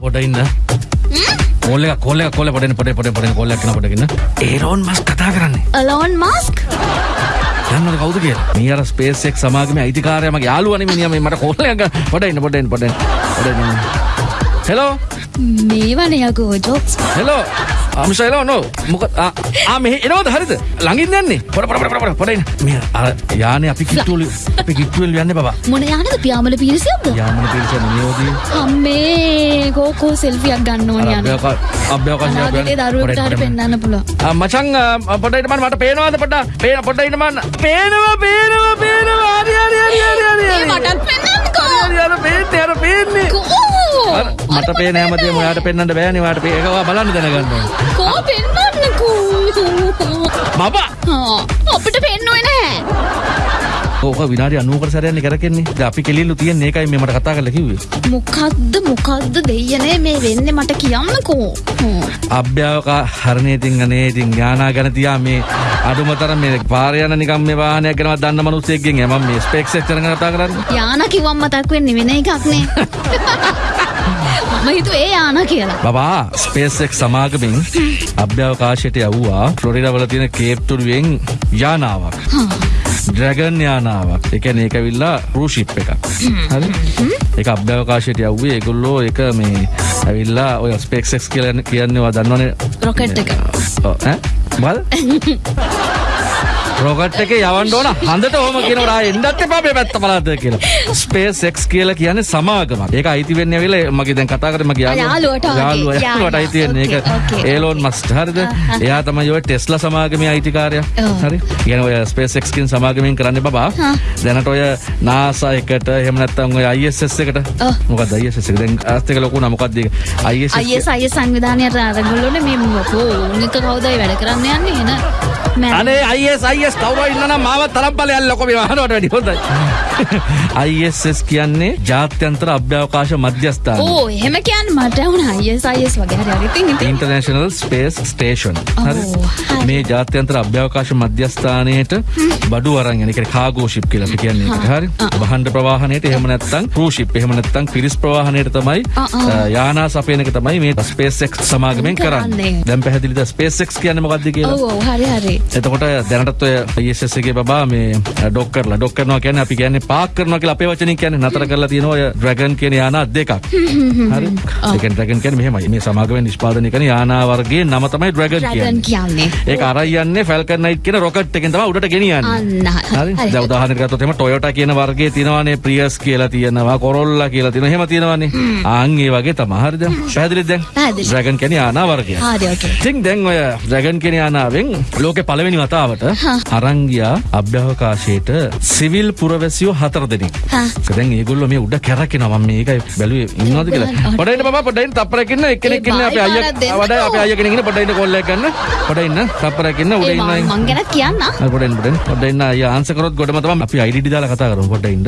පොඩ ඉන්න. කෝල්ල කොල්ල කොල්ල පොඩන පොඩ පොඩ පොඩ කොල්ලක් කන පොඩගන්න ඒරෝන් මස් කතා කරන්නේ. අලෝන් මස්ක් යන්න කවුද කිය මේ අර ස්පේසෙක් සමාගම අයිතිකාරයම යාලුවන මිනිියම මට කොල්ලක පොඩන්න පොඩෙන් පොඩ හෙලෝ මේවනයකෝ ජොක්ස් හෙලෝ අමශයිලෝ නෝ? මොක මෙහ එනවද? හරිද? ළඟින් යන්නේ? පොඩ පොඩ පොඩ පොඩන්න මේ යාන අපි කිට්ටුවල අපි කිට්ටුවල් යන්න බා මොන යානද? පියාමල පිරිසියක්ද යාමන පිරිස නියෝදී අම්මේ කෝකෝ සෙල්ෆියක් ගන්න ඕන යන අභ්‍යවකාශය දරුවටට පෙන්න්න පුළුව මචං පොඩයිට මන් මට පේනවාද පොඩ පේන පොඩයිට මන්න පේනවා පේනවා පේනවා. හරි හරි හරි හරි හරි හරි. මටත් පෙන්න්නකෝ අර පේන්නේ අර පේන්නේ. මට පේ නෑමදේ මොයාට පෙන්න්නට බෑනි වාට පේකවා බලන්න දැනගන්න කෝ පෙන්වන්නකෝ මබා අපිට පෙන්නුව නෑ ඕක විනාඩි අනුවකට සැරයන්නේ කරකෙන්නේ. අපි කෙලිල්ලු තියන් ඒකයි මෙමට කතා කරල කිවේ මොකක්ද මොකක්ද දෙයනේ මේ වෙන්න මට කියන්නකෝ. අභ්‍යාවක හරණයතින් අනේ ඉතින් ඥානා ගැන තියා මේ අඩුමතර මේ පාරයන නිකම් මේ වාහනයක් ගැනවත් දන්න මනුස්සයෙක්ගෙන් එම මේ ස්පෙක්ස් එක්කන කතා කරන්න. යාන කිව්වම් මතක් වෙන්නේ වෙන එකක්නේ මම හිතුවේ ඒ යාන කියලා. බබා ස්පේසෙක් සමාගමින් අභ්‍යවකාශයට යව්වා. ෆ්ලොරිඩවල තියෙන කේප්තුරුවෙන් යානාවක් ඩ්‍රැගන් යානාවක්. එකන ඒක විල්ලා රූෂිප් එකක්. හරි? එක අභ්‍යවකාශයට යව්වේ ඒගොල්ලෝ එක මේ ඇවිල්ලා ඔය ස්පෙක්සෙක්ස් කියලන කියන්නවා දන්නවනේ. රොකට් එක. බල් රොකට් එක යවන්න ඕන. හඳට හොම කියනවා එන්නත් එපා මේ පැත්ත බලන්න කියලා. ස්පේස් එක්ස් කියලා කියන්නේ සමාගමක්. ඒක අයිති වෙන්නේ ඇවිල්ලා මගේ දැන් කතා කරේ මගේ යාළුවට යාළුවා යාළුවට අයිති වෙන්නේ ඒක. ඒලෝන් මස්ක් හරිද? එයා තමයි ඔය ටෙස්ලා සමාගමේ අයිතිකාරයා. හරි? කියන ඔය ස්පේස් එක්ස් කියන සමාගමෙන් කරන්නේ බබා. දැනට ඔය NASA එකට එහෙම නැත්නම් ඔය ISS එකට. මොකක්ද ISS එක? දැන් ආස්ත එක ලොකු නම මොකක්ද ඒක ISS ISS IS සංවිධානයට අරගොල්ලෝනේ මේ මොකෝ? උන්ක කවුදයි වැඩ කරන්න යන්නේ? එන අනේ IS IS කවුරු ඉන්නනම් මාව තරම් බලයන් ලොකෝ මේ වහනවට වැඩි හොඳයි. ISS කියන්නේ ජාත්‍යන්තර අභ්‍යවකාශ මධ්‍යස්ථාන. ඕ එහෙම කියන්න මට වුණ. IS IS වගේ හරි හරි. ඉතින් ඉතින්. ඉන්ටර්නේෂනල් ස්පේස් ස්ටේෂන් හරි. මේ ජාත්‍යන්තර අභ්‍යවකාශ මධ්‍යස්ථානයට බඩු අරන් යන කියන්නේ කාගෝ ෂිප් කියලා අපි කියන්නේ ඒකට. හරි. වහඬ ප්‍රවාහනයට එහෙම නැත්නම් ක්‍රූ ෂිප් එහෙම නැත්නම් පිරිස් ප්‍රවාහනයට තමයි යානා සපයන එක තමයි මේ ස්පේස් එක්ස් සමාගමෙන් කරන්නේ. දැන් පැහැදිලිද? ස්පේස් එක්ස් කියන්නේ මොකක්ද කියලා? ඔව් ඔව් හරි හරි එතකොට දැනටත් ඔය ISS එකේ බබා මේ ඩොක් කරලා ඩොක් කරනවා කියන්නේ අපි කියන්නේ පාක් කරනවා කියලා අපේ වචනින් කියන්නේ නතර කරලා තියෙනවා ඔය ඩ්‍රැගන් කියන යානා දෙකක්. හරි. ඒ කියන්නේ ඩ්‍රැගන් කියන්නේ මෙහෙමයි. මේ සමාගමෙන් නිෂ්පාදනය කරන යානා වර්ගයේ නම තමයි ඩ්‍රැගන් කියන්නේ. ඒක අරයි යන්නේ ෆැල්කන් නයිට් කියන රොකට් එකෙන් තමයි උඩට ගෙනියන්නේ. හරි. දැන් උදාහරණයක් ගත්තොත් එහෙම Toyota කියන වර්ගයේ තියෙනවානේ Prius කියලා තියෙනවා, Corolla කියලා තියෙනවා. එහෙම තියෙනවානේ. ආන් ඒ වගේ තමයි. හරිද? පැහැදිලිද දැන්? ඩ්‍රැගන් කියන්නේ යානා වර්ගය. හරි ඉතින් දැන් ඔය ඩ්‍රැගන් කියන යානාවෙන් ලෝකේ පළවෙනි වතාවට අරන් ගියා අභ්‍යවකාශයට සිවිල් පුරවැසියෝ හතර දෙනෙක්. දැන් ඒගොල්ලෝ මේ උඩ කැරකෙනවා. මම මේකයි බැලුවේ. ඉන්නවද කියලා. පොඩ ඉන්න බබා පොඩ ඉන්න. තප්පරයක් ඉන්න. එක්කෙනෙක් ඉන්න. අපේ අයියා. වඩා අපේ අයියා කෙනෙක් ඉන්න. පොඩ ඉන්න කෝල් එකක් ගන්න. පොඩ ඉන්න. තප්පරයක් ඉන්න. උඩ ඉන්න. මං ගැනත් කියන්න. ආ, පොඩ ඉන්න පොඩ ඉන්න. පොඩ ඉන්න අයියා ආන්සර් කරොත් ගොඩම තමයි. අපි IDD දාලා කතා කරමු. පොඩ ඉන්න.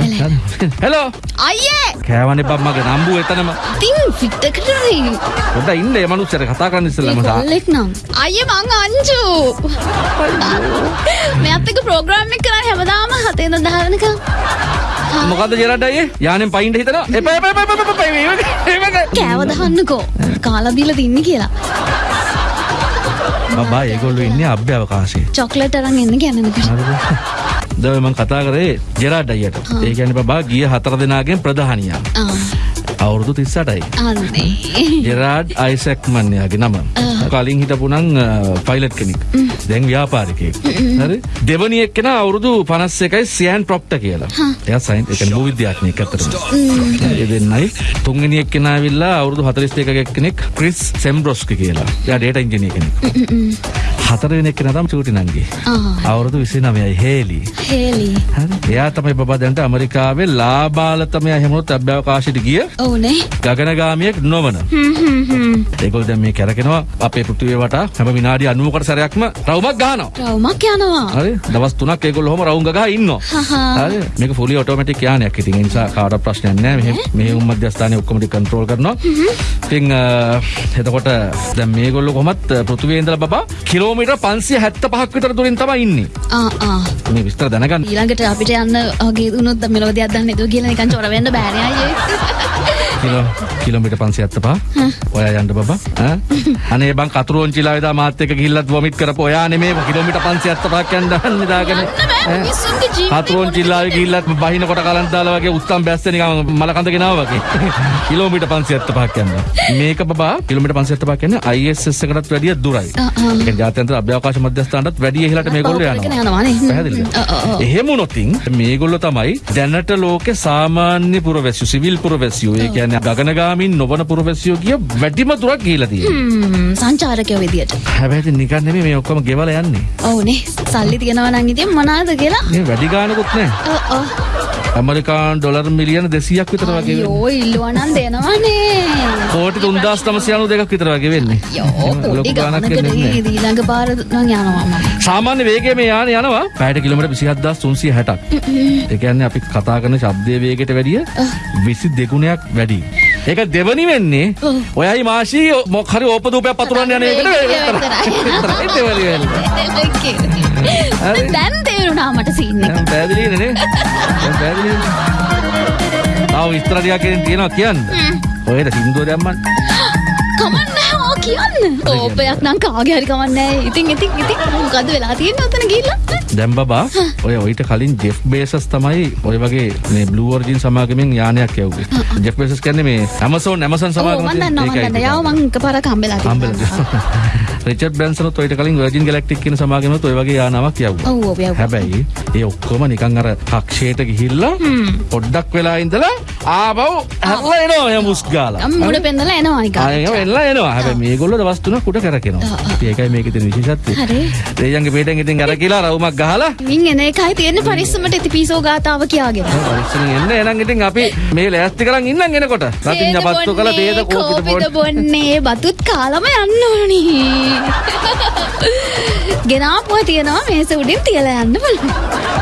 හෙලෝ අයියේ! කෑවනේ බම් මගේ. නම්බු එතනම. ඉතින් ෆිට්ටකට පොඩ ඉන්න. මේ මනුස්සයාට කතා කරන්න ඉස්සෙල්ලා නම්. අයියේ මං අංජු මෙයත් එක්ක ප්‍රෝග්‍රෑම් එක කරන්නේ හැමදාම හතේ ඉඳන් 10 වෙනකම් මොකද්ද ජෙරඩ් අයියේ? යානෙන් පයින්ට හිතනවා එපා එපා එපා එපා එපා එපා කෑව දහන්නකෝ. කාලා දීලා තින්නේ කියලා. බබා ඒගොල්ලෝ ඉන්නේ අභ්‍යවකාශයේ. චොක්ලට් අරන් එන්න දැන් මම කතා කරේ ජෙරාඩ් අයියට. ඒ කියන්නේ බබා ගිය හතර දෙනාගෙන් ප්‍රධානියා අවුරුදු 38යි අනේ. ජෙරාඩ් අයිසැක්මන් යාගේ නම. කලින් හිටපු නම් පයිලට් කෙනෙක්. දැන් ව්‍යාපාරිකයෙක්. හරි? දෙවනි එක්කෙනා අවුරුදු 51යි සියන් ප්‍රොප්ට කියලා. එයා සයින් ඒ කියන්නේ භූවිද්‍යාඥයෙක් අතරම ඒ දෙන්නයි. තුන්වෙනි එක්කෙනා ඇවිල්ලා අවුරුදු 42 කෙනෙක් ක්‍රිස් සෙම්බ්‍රොස්කි කියලා. එයා ඩේටා ඉංජිනේර කෙනෙක් හතරවෙනි එක්කෙනා තමයි චූටි නංගි. අවුරුදු 29යි හේලි. හේලි. එයා තමයි බබා දැන්ට ඇමරිකාවේ ලාබාලතමයා එහෙමනොත් අභ්‍යවකාශයට ගිය ඕනේ ගගනගාමියෙක් නොවන. හ්ම් හ්ම් හ්ම්. ඒගොල්ලෝ දැන් මේ කැරකෙනවා. අපේ පෘථිවිය වටා හැම විනාඩි 90කට සැරයක්ම රවුමක් ගහනවා. රවුමක් යනවා. හරි. දවස් 3ක් ඒගොල්ලෝ ඔහම රවුම් ගහ ඉන්නවා. හරි. මේක ෆුලි ඔටෝමැටික් යානයක්. ඉතින් ඒ නිසා කාටවත් ප්‍රශ්නයක් නැහැ. මෙහෙ මෙහෙ උම් මධ්‍යස්ථානයේ ඔක්කොම ටික කන්ට්‍රෝල් කරනවා. ඉතින් එතකොට දැන් මේගොල්ලෝ කොහොමත් පෘථිවියේ ඉඳලා බබා කිලෝමීටර් 575ක් විතර දුරින් තමයි ඉන්නේ. ආ ආ. මේ විස්තර දැනගන්න. ඊළඟට අපිට යන්න වගේ දුනොත් මෙලෝදියක් දන්න නේද කියලා නිකන් චොර වෙන්න බෑනේ අයියේ කිලෝ කිලෝමීටර් 575 ඔයා යන්න බබා. අනේ බං කතුරුවන්චිලා වේදා මාත් එක්ක ගිහිල්ලත් වොමිට් කරපෝ ඔයා නෙමේ කිලෝමීටර් 575ක් යන්න දහන්නේ දාගෙන යන්න බෑ මිනිස්සුන්ගේ ජීවිතේ කතුරුවන්චිල්ලාවේ ගිහිල්ලත් බහින කොට කලන්ත දාලා වගේ උත්තම් බැස්ස නිකන් මල කඳ ගෙනාවා වගේ. කිලෝමීටර් 575ක් යන්න මේක බබා කිලෝමීටර් 575ක් කියන්නේ ISS එකටත් වැඩිය දුරයි. ඒ කියන්නේ ජාත්‍යන්තර අභ්‍යවකාශ මධ්‍යස්ථානටත් වැඩිය ඉහළට මේගොල්ලෝ යනවා. පැහැදිලිද. එහෙම වුණොතින් මේගොල්ලෝ තමයි දැනට ලෝකේ සාමාන්‍ය පුරවැසියෝ සිවිල් පුරවැසියෝ ඒ කියන්නේ ගගනගාමින් නොවන පුරවැසියෝ කිය වැඩිම තියෙනවා. හ්ම්, සංචාරකයෝ විදියට. හැබැයි ඉතින් නිකන් නෙමෙයි මේ ඔක්කොම ගෙවලා යන්නේ. ඔවුනේ සල්ලි තියෙනවා නම් ඉතින් මොනවාද කියලා? මේ වැඩි ඇමරිකානු ඩොලර් මිලියන 200ක් විතර වගේ වෙන්නේ. අයියෝ ඉල්ලුවා නම් දෙනවනේ කෝටි 3992ක් විතර වගේ වෙන්නේ. යෝ ලොකු. නේද ඊළඟ පාර නම් යනවා සාමාන්‍ය වේගයේ මේ යානේ යනවා පැයට කිලෝමීටර් 27360ක්. ඒ කියන්නේ අපි කතා කරන ශබ්දයේ වේගයට වැඩිය 22 ගුණයක් වැඩි. ඒක දෙවනි වෙන්නේ. ඔයයි මාෂි මොක් හරි ඕපදූපයක් පතුරවන්න යන එකට විතරයි. දෙවනි වෙන්නේ. දැන් තේරුණා මට සීන් එක දැන් පැහැදිලිද නේ? දැන් පැහැදිලිද? තව විස්තර ටිකක් තියෙනවා කියන්න. ඔයද සින්දුව දැම්මන්. කියන්න. ඕපයක් නම් කාගේ හරි කමන්නේ ඉතින් ඉතින් ඉතින් මොකද වෙලා තියෙන්නේ ඔතන ගිහිල්ලා? දැන් බබා ඔය ඔයිට කලින් ජෙෆ් බේසස් තමයි ඔය වගේ මේ බ්ලූ ඔරිජින් සමාගමෙන් යානයක් යවුවේ. ජෙෆ් බේසස් කියන්නේ මේ Amazon ඔව් සමාගම දන්නවා යාව මං එකපාරක් හම්බෙලා තිබුණා රිචඩ් බ්‍රැන්සන්ත් ඔයිට කලින් වර්ජින් ගැලැක්ටික් කියන සමාගමෙත් ඔය වගේ යානාවක් යවුවා. ඔව් ඔව් යව් හැබැයි ඒ ඔක්කොම නිකන් අර කක්ෂයට ගිහිල්ලා පොඩ්ඩක් වෙලා ඉඳලා ආපහු හැරලා එනවා එයා මුස් ගාලා. මුඩ පෙන්නලා එනවා නිකන් ආයෙ එල්ලා එනවා. හැබැයි මේගොල්ලෝ දවස් තුනක් උඩ කරකිනවා. ඉතින් ඒකයි මේකේ තියෙන විශේෂත්වය. හරි. දෙයියන්ගේ පිටෙන් ඉතින් අර කියලා රවුමක් ගහලා මින් එන එකයි තියෙන්නේ පරිස්සමට ඉතිපිසෝ ගාතාව කියාගෙන පරිස්සමෙන් එන්න එහෙනම් ඉතින් අපි මේ ලෑස්ති කරන් ඉන්නම් එනකොට. රතින් ජපත්තු කළ තේද කෝපිට. බොන්නේ බතුත් කාලම යන්න ඕනි ගෙනාපුව තියෙනවා මේස උඩින් තියලා යන්න බලන්න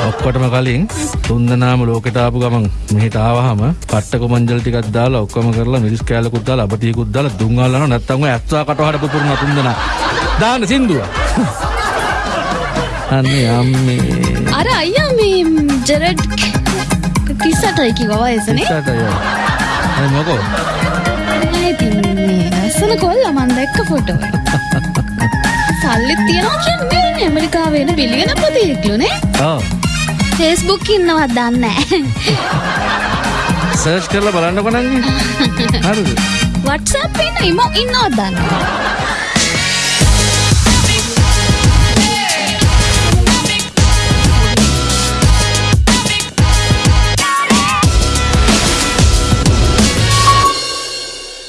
ඔක්කොටම කලින් තුන්දනාම ලෝකෙට ආපු ගමන් මෙහෙට ආවහම පට්ටක මංජල් ටිකක් දාලා ඔක්කොම කරලා මිරිස් කෑල්ලකුත් දාලා අපටියකුත් දාලා දුම් අල්ලනවා නැත්තම් ඔය ඇත්තා කටවහට පුපුරන තුන්දනා. දාන්න සින්දුව. අනේ අම්මේ. අර අයියා මේ ජෙරඩ් තිස්සටයි කිව්වා වයසනේ යන්න. අය මොකෝ? ලස්සන කොල්ල මන් දැක්ක ෆොටෝ සල්ලිත් තියනවා කියන්නේ ඇමරිකාවේ එන බිලියන පතියෙක්ලුනේ. ෆේස්බුක් ඉන්නවත් දන්නේ සර්ච් කරලා බලන්නකො නංගි. හරිද? වට්සප් ඉන්න ඉම ඉන්නවත් දන්න